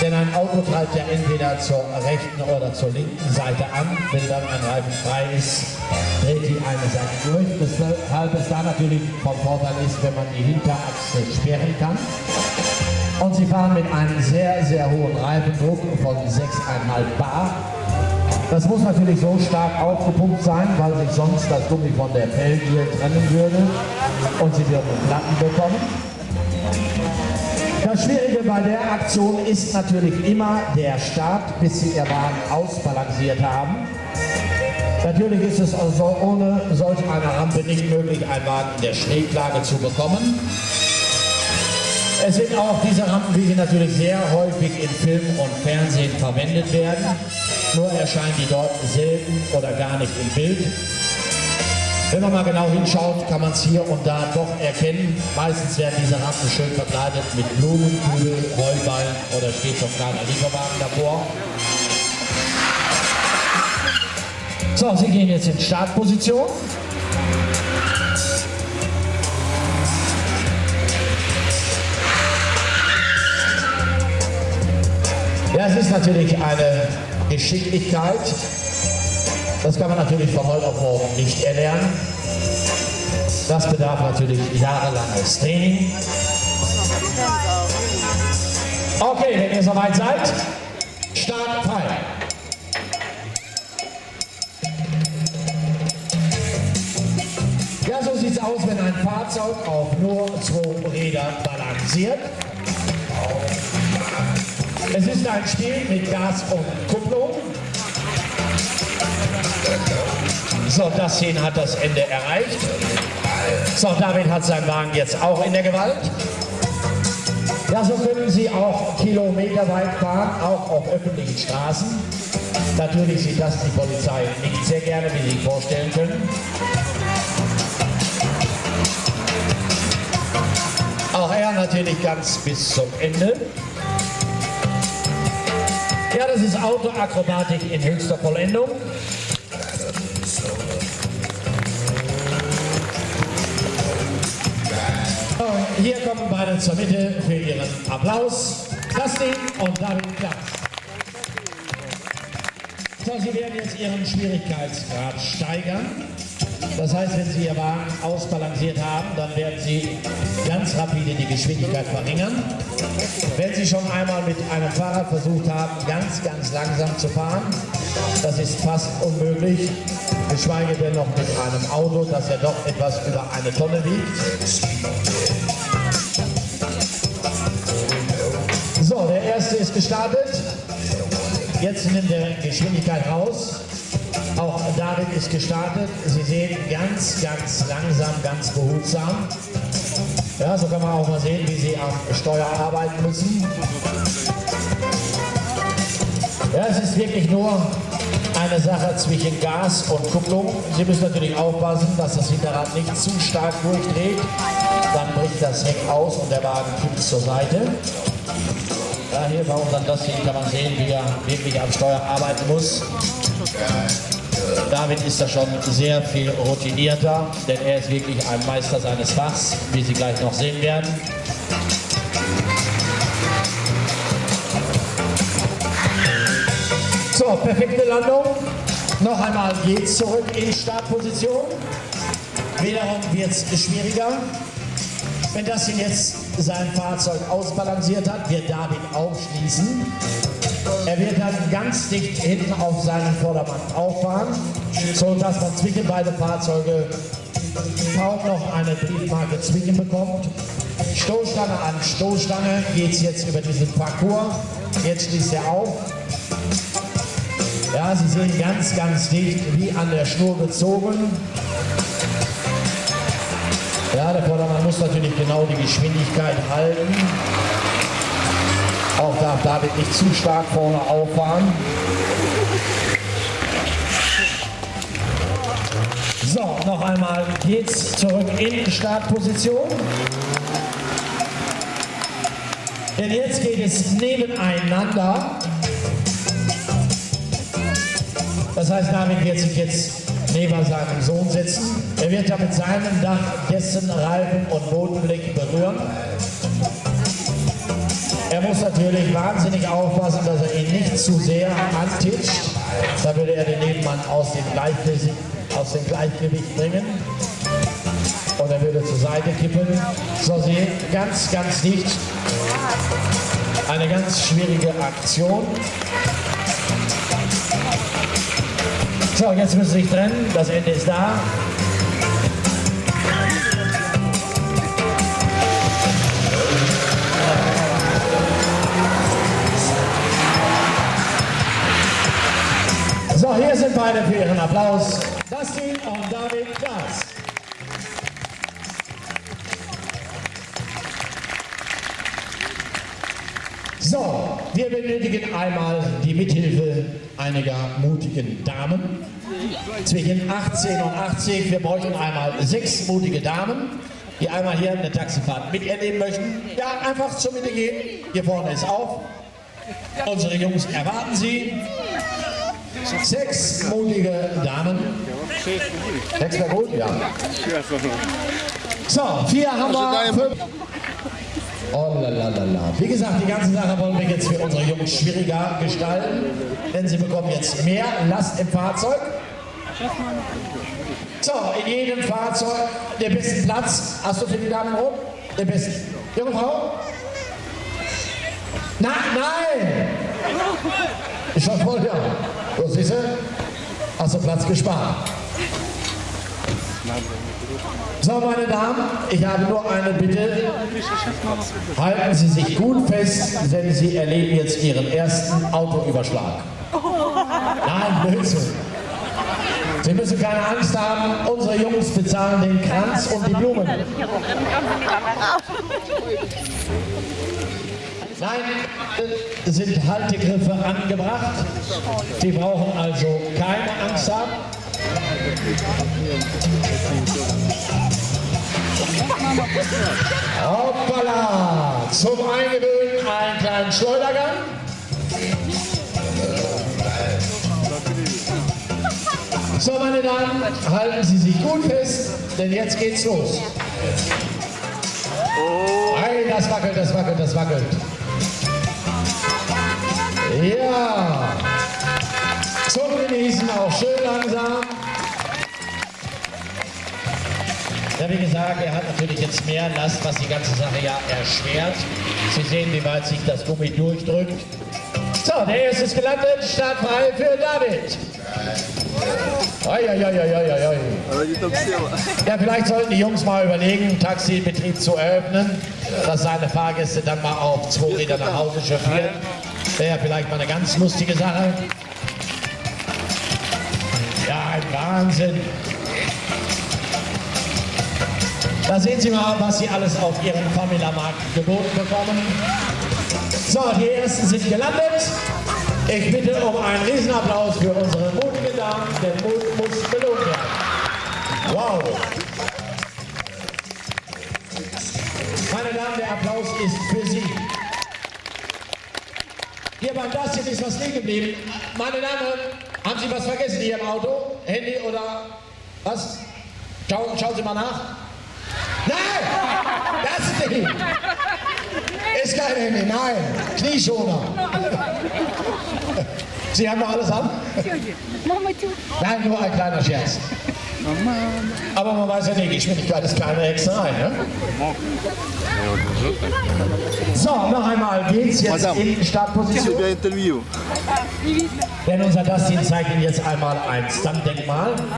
Denn ein Auto treibt ja entweder zur rechten oder zur linken Seite an. Wenn dann ein Reifen frei ist, dreht die eine Seite durch. Weshalb es da natürlich vom Vorteil ist, wenn man die Hinterachse sperren kann. Und sie fahren mit einem sehr, sehr hohen Reifendruck von 6,5 Bar. Das muss natürlich so stark aufgepumpt sein, weil sich sonst das Gummi von der Felge trennen würde und sie würden Platten bekommen. Das Schwierige bei der Aktion ist natürlich immer der Start, bis Sie Ihr Wagen ausbalanciert haben. Natürlich ist es also ohne solch eine Rampe nicht möglich, einen Wagen in der Schräglage zu bekommen. Es sind auch diese Rampen, wie sie natürlich sehr häufig in Film und Fernsehen verwendet werden. Nur erscheinen die dort selten oder gar nicht im Bild. Wenn man mal genau hinschaut, kann man es hier und da doch erkennen. Meistens werden diese Rampen schön verkleidet mit Blumenkugel, Heuballen oder steht ein kleiner Lieferwagen davor. So, Sie gehen jetzt in Startposition. Ja, es ist natürlich eine Geschicklichkeit. Das kann man natürlich von heute auf morgen nicht erlernen. Das bedarf natürlich jahrelanges Training. Okay, wenn ihr soweit seid, Start frei. Ja, so sieht es aus, wenn ein Fahrzeug auf nur zwei Rädern balanciert. Es ist ein Spiel mit Gas und Kupplung. So, das hier hat das Ende erreicht. So, David hat seinen Wagen jetzt auch in der Gewalt. Ja, so können Sie auch kilometerweit fahren, auch auf öffentlichen Straßen. Natürlich sieht das die Polizei nicht sehr gerne, wie Sie sich vorstellen können. Auch er natürlich ganz bis zum Ende. Ja, das ist Autoakrobatik in höchster Vollendung. Hier kommen beide zur Mitte für ihren Applaus. Dustin und David Klaas. So, Sie werden jetzt Ihren Schwierigkeitsgrad steigern. Das heißt, wenn Sie Ihr Wagen ausbalanciert haben, dann werden Sie ganz rapide die Geschwindigkeit verringern. Wenn Sie schon einmal mit einem Fahrrad versucht haben, ganz, ganz langsam zu fahren, das ist fast unmöglich, geschweige denn noch mit einem Auto, das ja doch etwas über eine Tonne wiegt. Gestartet. Jetzt nimmt er Geschwindigkeit raus. Auch David ist gestartet. Sie sehen ganz, ganz langsam, ganz behutsam. Ja, so kann man auch mal sehen, wie sie am Steuer arbeiten müssen. Ja, es ist wirklich nur eine Sache zwischen Gas und Kupplung. Sie müssen natürlich aufpassen, dass das Hinterrad nicht zu stark durchdreht. Dann bricht das Heck aus und der Wagen kippt zur Seite. Ja, hier bei unserem Dustin kann man sehen, wie er wirklich am Steuer arbeiten muss. David ist da schon sehr viel routinierter, denn er ist wirklich ein Meister seines Fachs, wie Sie gleich noch sehen werden. So, perfekte Landung. Noch einmal geht's zurück in Startposition. Wiederum wird es schwieriger. Wenn das hier jetzt sein Fahrzeug ausbalanciert hat, wird David aufschließen. Er wird dann ganz dicht hinten auf seinen Vordermann auffahren, so dass man zwischen beide Fahrzeuge kaum noch eine Briefmarke zwingen bekommt. Stoßstange an Stoßstange geht es jetzt über diesen Parcours. Jetzt schließt er auf. Ja, Sie sehen ganz, ganz dicht, wie an der Schnur gezogen. Ja, der Vordermann muss natürlich genau die Geschwindigkeit halten. Auch darf David nicht zu stark vorne auffahren. So, noch einmal geht's zurück in Startposition. Denn jetzt geht es nebeneinander. Das heißt, David wird sich jetzt neben seinem Sohn setzen. Er wird ja mit seinem Dach dessen Reifen und Bodenblick berühren. Er muss natürlich wahnsinnig aufpassen, dass er ihn nicht zu sehr antitscht. Da würde er den Nebenmann aus dem Gleichgewicht, aus dem Gleichgewicht bringen. Und er würde zur Seite kippen. So, sehen, ganz, ganz dicht. Eine ganz schwierige Aktion. So, jetzt müssen Sie sich trennen. Das Ende ist da. So, hier sind beide für Ihren Applaus. Dustin und David Klaas. So, wir benötigen einmal die Mithilfe einiger mutigen Damen. Zwischen 18 und 80. Wir bräuchten einmal sechs mutige Damen, die einmal hier eine Taxifahrt miterleben möchten. Ja, einfach zur Mitte gehen. Hier vorne ist auf. Unsere Jungs erwarten Sie. Sechs mutige Damen. Sechs wäre gut? Ja. So, vier haben wir. Fünf. Oh la. Wie gesagt, die ganze Sache wollen wir jetzt für unsere Jungs schwieriger gestalten, denn sie bekommen jetzt mehr Last im Fahrzeug. So, in jedem Fahrzeug den besten Platz. Hast du für die Damen rum? Den besten. Junge Frau? Nein, nein! Ist schon voll, ja. So, siehst du? Hast du Platz gespart. So, meine Damen, ich habe nur eine Bitte. Halten Sie sich gut fest, denn Sie erleben jetzt Ihren ersten Autoüberschlag. Nein, Blödsinn. Sie müssen keine Angst haben, unsere Jungs bezahlen den Kranz und die Blumen. Nein, sind Haltegriffe angebracht. Sie brauchen also keine Angst haben. Hoppala! Zum Eingewöhnen einen kleinen Schleudergang. So, meine Damen, halten Sie sich gut fest, denn jetzt geht's los. Ei, das wackelt, das wackelt, das wackelt. Ja. Zum Genießen auch schön langsam. Ja, wie gesagt, er hat natürlich jetzt mehr Last, was die ganze Sache ja erschwert. Sie sehen, wie weit sich das Gummi durchdrückt. So, der erste ist gelandet, startfrei für David. Ja, vielleicht sollten die Jungs mal überlegen, Taxibetrieb zu eröffnen, dass seine Fahrgäste dann mal auf zwei Räder nach Hause chauffieren. Wäre ja vielleicht mal eine ganz lustige Sache. Ein Wahnsinn. Da sehen Sie mal, was Sie alles auf Ihrem Famila-Markt geboten bekommen. So, die ersten sind gelandet. Ich bitte um einen Riesenapplaus für unsere mutigen Damen, denn Mut muss belohnt werden. Wow. Meine Damen, der Applaus ist für Sie. Hier beim Dustin ist was liegen geblieben. Meine Damen, haben Sie was vergessen hier im Auto? Handy oder was? Schauen, schauen Sie mal nach. Nein! Das nicht! Ist kein Handy, nein. Knieschoner. Sie haben noch alles an? Nein, nur ein kleiner Scherz. Aber man weiß ja nicht, Geschwindigkeit ist keine Hexerei. Ne? So, noch einmal geht's jetzt in Startposition. interview. Denn unser Dustin zeigt Ihnen jetzt einmal ein Stuntdenkmal.